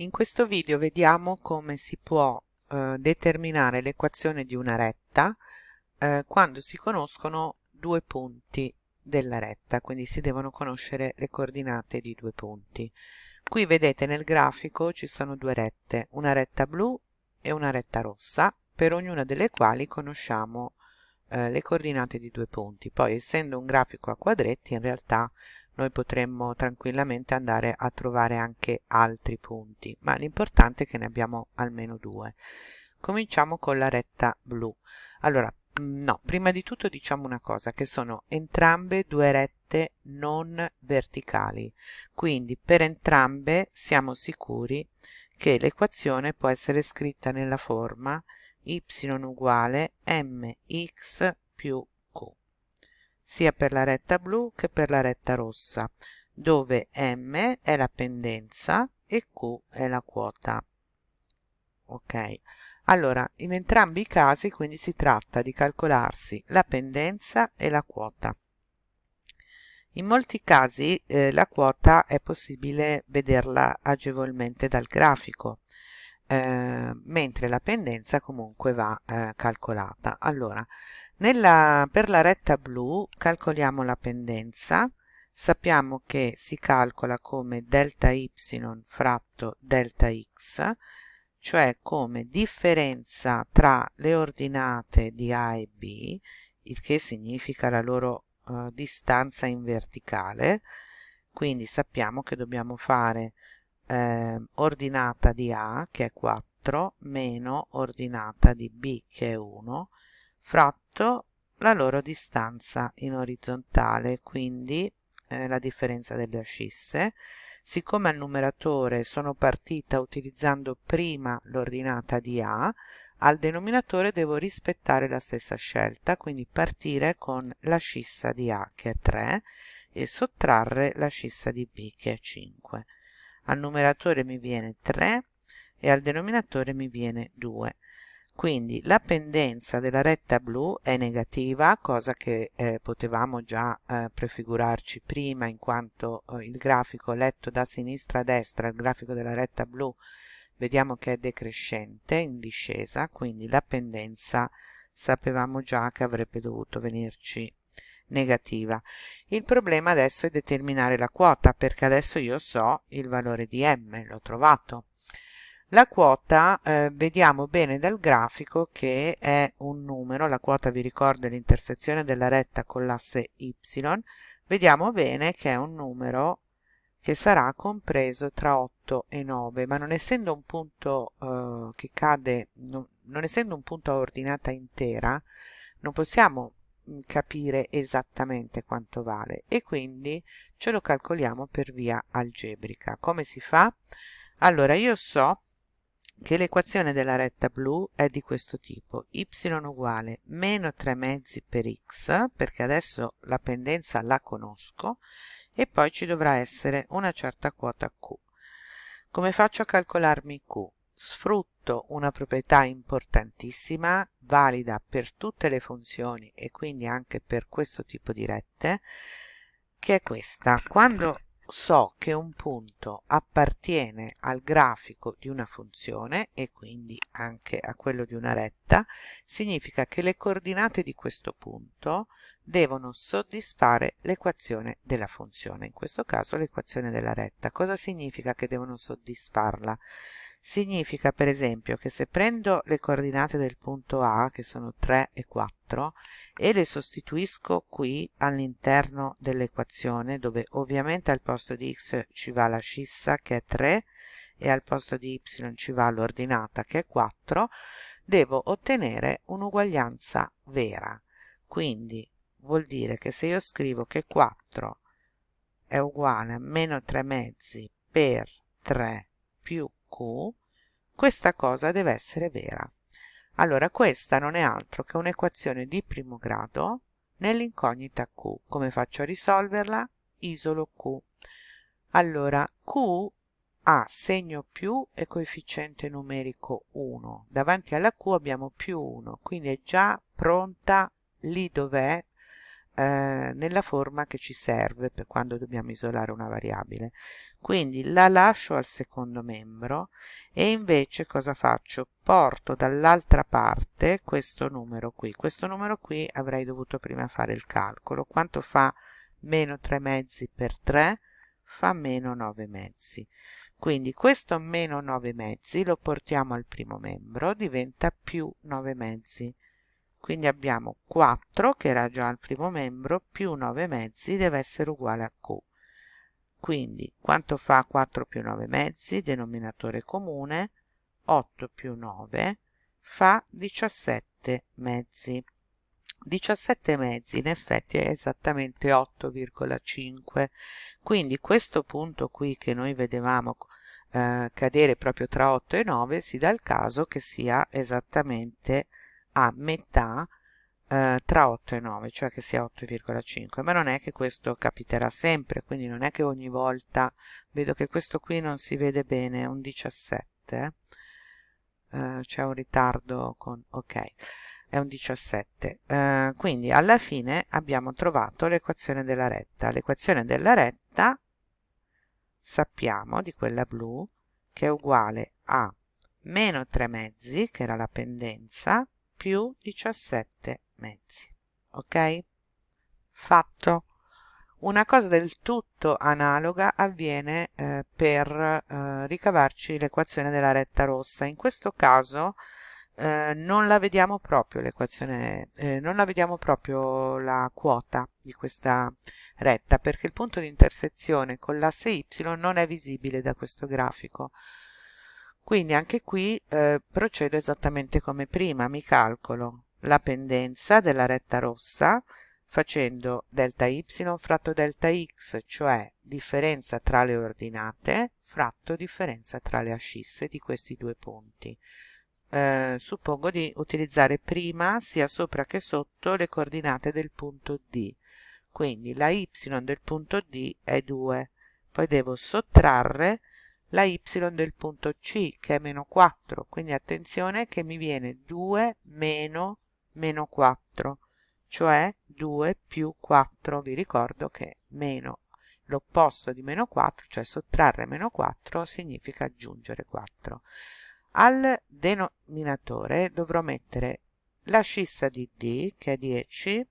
In questo video vediamo come si può eh, determinare l'equazione di una retta eh, quando si conoscono due punti della retta, quindi si devono conoscere le coordinate di due punti. Qui vedete nel grafico ci sono due rette, una retta blu e una retta rossa, per ognuna delle quali conosciamo eh, le coordinate di due punti. Poi essendo un grafico a quadretti in realtà noi potremmo tranquillamente andare a trovare anche altri punti, ma l'importante è che ne abbiamo almeno due. Cominciamo con la retta blu. Allora, mm, no, prima di tutto diciamo una cosa, che sono entrambe due rette non verticali, quindi per entrambe siamo sicuri che l'equazione può essere scritta nella forma y uguale mx più sia per la retta blu che per la retta rossa, dove m è la pendenza e q è la quota. Ok, allora in entrambi i casi quindi si tratta di calcolarsi la pendenza e la quota. In molti casi eh, la quota è possibile vederla agevolmente dal grafico, eh, mentre la pendenza comunque va eh, calcolata. Allora, nella, per la retta blu calcoliamo la pendenza, sappiamo che si calcola come delta y fratto delta x, cioè come differenza tra le ordinate di A e B, il che significa la loro uh, distanza in verticale, quindi sappiamo che dobbiamo fare eh, ordinata di A, che è 4, meno ordinata di B, che è 1, fratto la loro distanza in orizzontale, quindi eh, la differenza delle ascisse. Siccome al numeratore sono partita utilizzando prima l'ordinata di A, al denominatore devo rispettare la stessa scelta, quindi partire con la scissa di A che è 3 e sottrarre la scissa di B che è 5. Al numeratore mi viene 3 e al denominatore mi viene 2 quindi la pendenza della retta blu è negativa cosa che eh, potevamo già eh, prefigurarci prima in quanto eh, il grafico letto da sinistra a destra il grafico della retta blu vediamo che è decrescente in discesa quindi la pendenza sapevamo già che avrebbe dovuto venirci negativa. Il problema adesso è determinare la quota perché adesso io so il valore di m l'ho trovato la quota eh, vediamo bene dal grafico che è un numero, la quota vi ricordo è l'intersezione della retta con l'asse y, vediamo bene che è un numero che sarà compreso tra 8 e 9, ma non essendo un punto eh, che cade, non, non essendo un punto a ordinata intera, non possiamo mm, capire esattamente quanto vale e quindi ce lo calcoliamo per via algebrica. Come si fa? Allora io so che l'equazione della retta blu è di questo tipo y uguale meno 3 mezzi per x perché adesso la pendenza la conosco e poi ci dovrà essere una certa quota q come faccio a calcolarmi q? sfrutto una proprietà importantissima valida per tutte le funzioni e quindi anche per questo tipo di rette che è questa quando so che un punto appartiene al grafico di una funzione e quindi anche a quello di una retta, significa che le coordinate di questo punto devono soddisfare l'equazione della funzione, in questo caso l'equazione della retta. Cosa significa che devono soddisfarla? Significa per esempio che se prendo le coordinate del punto A, che sono 3 e 4, e le sostituisco qui all'interno dell'equazione, dove ovviamente al posto di x ci va la scissa che è 3 e al posto di y ci va l'ordinata che è 4, devo ottenere un'uguaglianza vera. Quindi vuol dire che se io scrivo che 4 è uguale a meno 3 mezzi per 3 più q, questa cosa deve essere vera. Allora questa non è altro che un'equazione di primo grado nell'incognita q. Come faccio a risolverla? Isolo q. Allora q ha segno più e coefficiente numerico 1. Davanti alla q abbiamo più 1, quindi è già pronta lì dov'è eh, nella forma che ci serve per quando dobbiamo isolare una variabile. Quindi la lascio al secondo membro e invece cosa faccio? Porto dall'altra parte questo numero qui. Questo numero qui avrei dovuto prima fare il calcolo. Quanto fa meno 3 mezzi per 3 fa meno 9 mezzi. Quindi questo meno 9 mezzi lo portiamo al primo membro diventa più 9 mezzi quindi abbiamo 4 che era già al primo membro più 9 mezzi deve essere uguale a q. Quindi quanto fa 4 più 9 mezzi? Denominatore comune. 8 più 9 fa 17 mezzi. 17 mezzi in effetti è esattamente 8,5 quindi questo punto qui che noi vedevamo eh, cadere proprio tra 8 e 9 si dà il caso che sia esattamente a metà eh, tra 8 e 9 cioè che sia 8,5 ma non è che questo capiterà sempre quindi non è che ogni volta vedo che questo qui non si vede bene è un 17 eh, c'è un ritardo con ok è un 17 eh, quindi alla fine abbiamo trovato l'equazione della retta. L'equazione della retta sappiamo di quella blu che è uguale a meno 3 mezzi che era la pendenza più 17 mezzi ok? Fatto. Una cosa del tutto analoga avviene eh, per eh, ricavarci l'equazione della retta rossa. In questo caso eh, non la vediamo proprio l'equazione eh, non la vediamo proprio la quota di questa retta perché il punto di intersezione con l'asse y non è visibile da questo grafico quindi anche qui eh, procedo esattamente come prima mi calcolo la pendenza della retta rossa facendo delta y fratto delta x cioè differenza tra le ordinate fratto differenza tra le ascisse di questi due punti. Eh, suppongo di utilizzare prima sia sopra che sotto le coordinate del punto D. Quindi la y del punto D è 2 poi devo sottrarre la y del punto C che è meno 4 quindi attenzione che mi viene 2 meno meno 4 cioè 2 più 4 vi ricordo che meno l'opposto di meno 4 cioè sottrarre meno 4 significa aggiungere 4 al denominatore dovrò mettere la scissa di D che è 10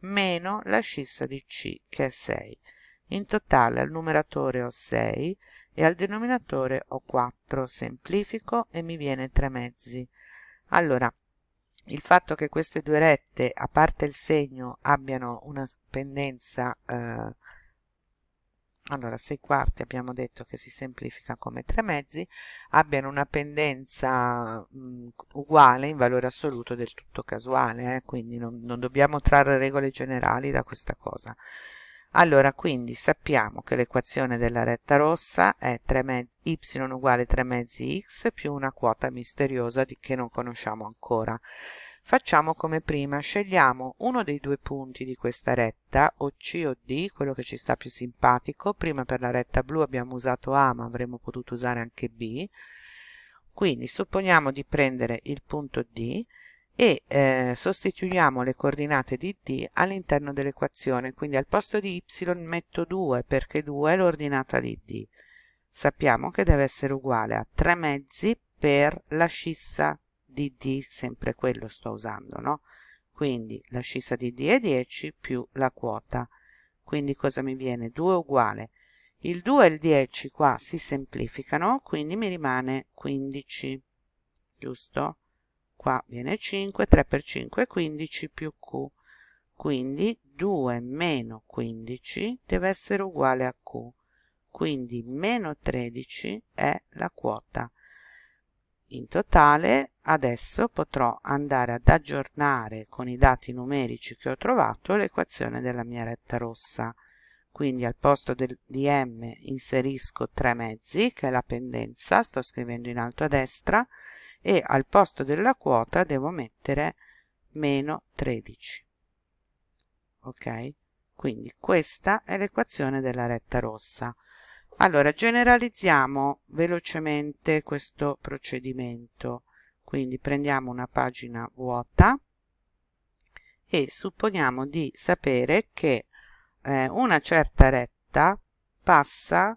meno la scissa di C che è 6 in totale al numeratore ho 6 e al denominatore ho 4 semplifico e mi viene 3 mezzi allora il fatto che queste due rette a parte il segno abbiano una pendenza eh, allora 6 quarti abbiamo detto che si semplifica come 3 mezzi abbiano una pendenza mh, uguale in valore assoluto del tutto casuale eh? quindi non, non dobbiamo trarre regole generali da questa cosa allora quindi sappiamo che l'equazione della retta rossa è 3 mezzi, y uguale 3 mezzi x più una quota misteriosa di, che non conosciamo ancora Facciamo come prima, scegliamo uno dei due punti di questa retta, o C o D, quello che ci sta più simpatico. Prima per la retta blu abbiamo usato A, ma avremmo potuto usare anche B. Quindi supponiamo di prendere il punto D e eh, sostituiamo le coordinate di D all'interno dell'equazione. Quindi al posto di Y metto 2 perché 2 è l'ordinata di D. Sappiamo che deve essere uguale a 3 mezzi per la scissa di D, sempre quello sto usando, no? Quindi la scissa di D è 10 più la quota. Quindi cosa mi viene? 2 uguale. Il 2 e il 10 qua si semplificano, quindi mi rimane 15, giusto? Qua viene 5, 3 per 5 è 15 più Q. Quindi 2 meno 15 deve essere uguale a Q. Quindi meno 13 è la quota in totale adesso potrò andare ad aggiornare con i dati numerici che ho trovato l'equazione della mia retta rossa. Quindi al posto del, di m inserisco 3 mezzi, che è la pendenza, sto scrivendo in alto a destra, e al posto della quota devo mettere meno 13. Ok? Quindi questa è l'equazione della retta rossa. Allora, generalizziamo velocemente questo procedimento. Quindi prendiamo una pagina vuota e supponiamo di sapere che eh, una certa retta passa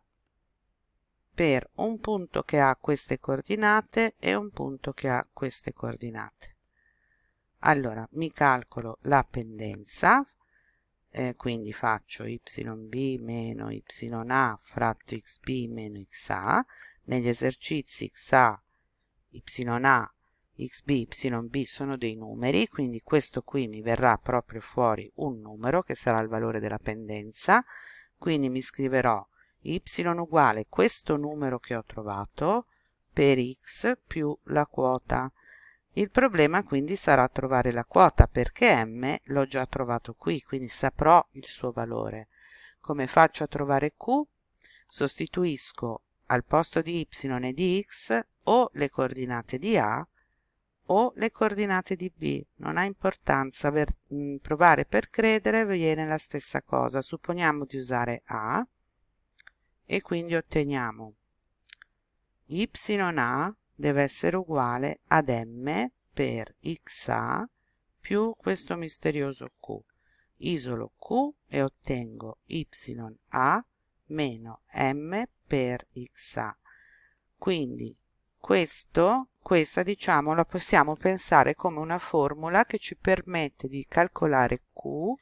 per un punto che ha queste coordinate e un punto che ha queste coordinate. Allora mi calcolo la pendenza, eh, quindi faccio yb meno ya fratto xb meno xa, negli esercizi xa, ya, xb, yb sono dei numeri, quindi questo qui mi verrà proprio fuori un numero che sarà il valore della pendenza, quindi mi scriverò y uguale questo numero che ho trovato per x più la quota. Il problema quindi sarà trovare la quota perché m l'ho già trovato qui, quindi saprò il suo valore. Come faccio a trovare q? Sostituisco al posto di y e di x o le coordinate di a o le coordinate di b. Non ha importanza, per, mh, provare per credere viene la stessa cosa. Supponiamo di usare a e quindi otteniamo ya deve essere uguale ad m per xa più questo misterioso q. Isolo q e ottengo ya meno m per xa. Quindi questo, questa diciamo la possiamo pensare come una formula che ci permette di calcolare q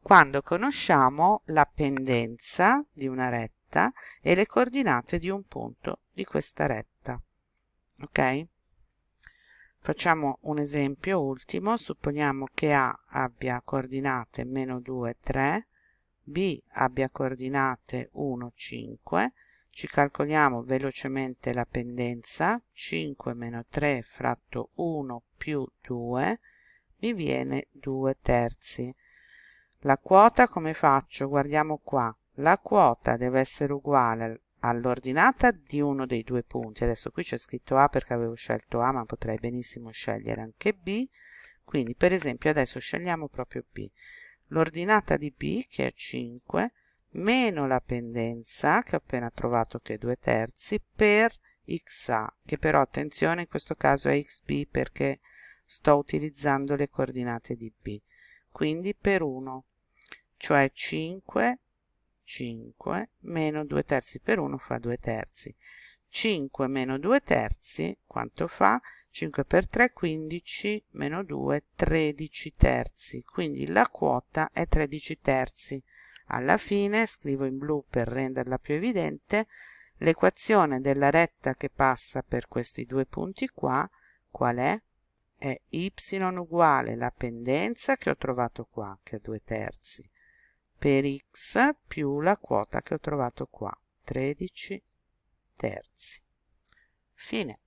quando conosciamo la pendenza di una retta retta e le coordinate di un punto di questa retta. Ok? Facciamo un esempio ultimo, supponiamo che A abbia coordinate meno 2, 3, B abbia coordinate 1, 5, ci calcoliamo velocemente la pendenza, 5 meno 3 fratto 1 più 2, mi viene 2 terzi. La quota come faccio? Guardiamo qua, la quota deve essere uguale all'ordinata di uno dei due punti. Adesso qui c'è scritto A perché avevo scelto A ma potrei benissimo scegliere anche B. Quindi per esempio adesso scegliamo proprio B. L'ordinata di B che è 5 meno la pendenza che ho appena trovato che è 2 terzi per XA che però attenzione in questo caso è XB perché sto utilizzando le coordinate di B. Quindi per 1 cioè 5 5 meno 2 terzi per 1 fa 2 terzi. 5 meno 2 terzi quanto fa? 5 per 3 15 meno 2 13 terzi. Quindi la quota è 13 terzi. Alla fine scrivo in blu per renderla più evidente l'equazione della retta che passa per questi due punti qua qual è? è y uguale la pendenza che ho trovato qua che è 2 terzi per x più la quota che ho trovato qua 13 terzi. Fine